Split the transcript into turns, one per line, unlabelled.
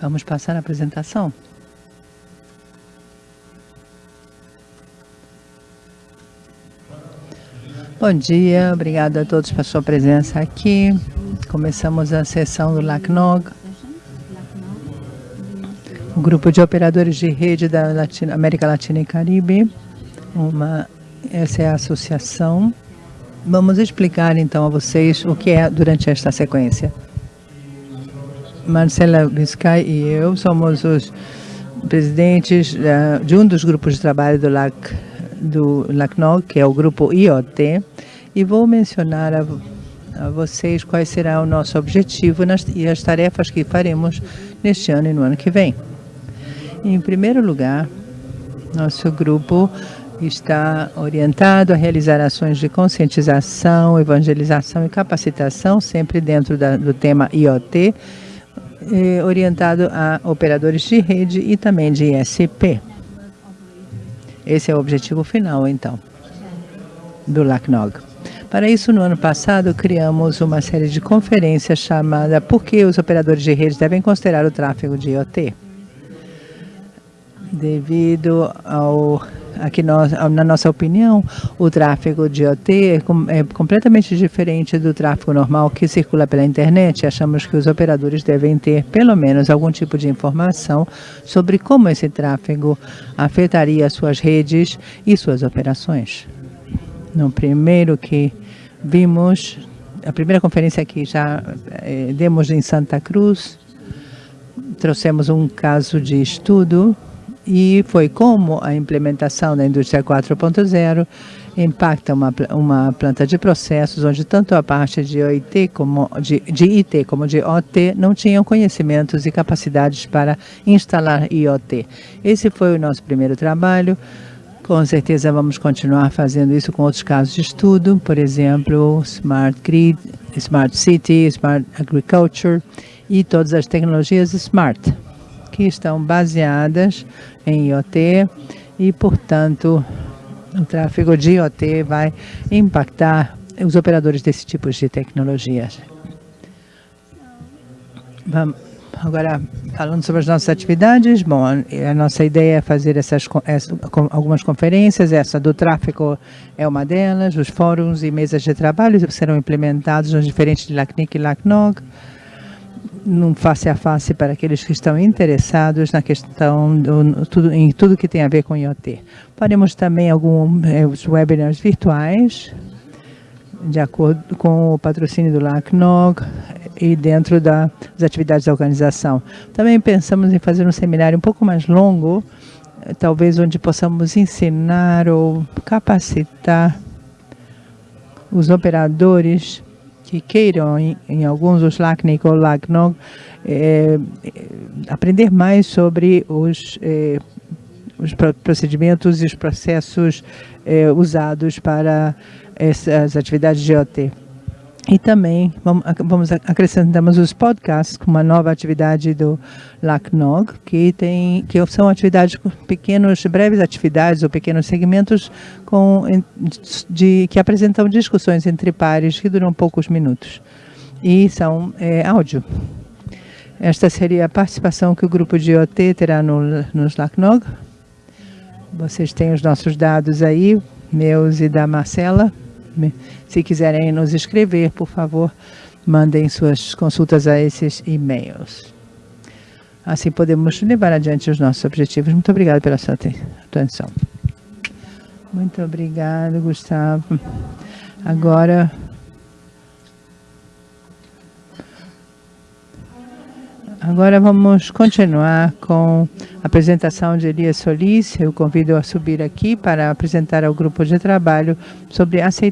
Vamos passar a apresentação. Bom dia, obrigado a todos pela sua presença aqui. Começamos a sessão do LACNOG, o grupo de operadores de rede da América Latina e Caribe. Uma, essa é a associação. Vamos explicar então a vocês o que é durante esta sequência. Marcela Biscay e eu somos os presidentes uh, de um dos grupos de trabalho do LAC, do LACNOG, que é o grupo IoT, e vou mencionar a, a vocês quais será o nosso objetivo nas, e as tarefas que faremos neste ano e no ano que vem. Em primeiro lugar, nosso grupo está orientado a realizar ações de conscientização, evangelização e capacitação, sempre dentro da, do tema IoT, eh, orientado a operadores de rede e também de ISP. Esse é o objetivo final, então, do LACNOG. Para isso, no ano passado, criamos uma série de conferências chamada Por que os operadores de rede devem considerar o tráfego de IoT? Devido ao aqui nós, na nossa opinião, o tráfego de OT é, é, completamente diferente do tráfego normal que circula pela internet. Achamos que os operadores devem ter, pelo menos, algum tipo de informação sobre como esse tráfego afetaria suas redes e suas operações. No primeiro que vimos, a primeira conferência que já é, demos em Santa Cruz, trouxemos um caso de estudo e foi como a implementação da indústria 4.0 impacta uma, uma planta de processos onde tanto a parte de IT como de, de IT como de OT não tinham conhecimentos e capacidades para instalar IoT. Esse foi o nosso primeiro trabalho. Com certeza vamos continuar fazendo isso com outros casos de estudo, por exemplo, Smart Grid, Smart City, Smart Agriculture e todas as tecnologias Smart que estão baseadas em IoT e, portanto, o tráfego de IoT vai impactar os operadores desse tipo de tecnologias. Vamos, agora, falando sobre as nossas atividades, bom, a nossa ideia é fazer essas, essas algumas conferências, essa do tráfego é uma delas, os fóruns e mesas de trabalho serão implementados nos diferentes LACNIC e LACNOG, num face a face para aqueles que estão interessados na questão do, tudo, em tudo que tem a ver com IoT. Faremos também alguns webinars virtuais, de acordo com o patrocínio do LACNOG e dentro das atividades da organização. Também pensamos em fazer um seminário um pouco mais longo, talvez onde possamos ensinar ou capacitar os operadores que queiram, em, em alguns os LACNIC ou LACNOG, é, aprender mais sobre os, é, os procedimentos e os processos usados para essas atividades de OT. E também vamos, acrescentamos os podcasts com uma nova atividade do LACNOG, que tem que são atividades pequenos, breves atividades ou pequenos segmentos com de que apresentam discussões entre pares que duram poucos minutos e são é, áudio. Esta seria a participação que o grupo de IoT terá no, nos LACNOG. Vocês têm os nossos dados aí, meus e da Marcela. Se quiserem nos escrever, por favor, mandem suas consultas a esses e-mails. Assim podemos levar adiante os nossos objetivos. Muito obrigada pela sua atenção. Muito obrigado, Gustavo. Agora... Agora vamos continuar com a apresentação de Elias Solis. Eu convido a subir aqui para apresentar ao grupo de trabalho sobre aceitação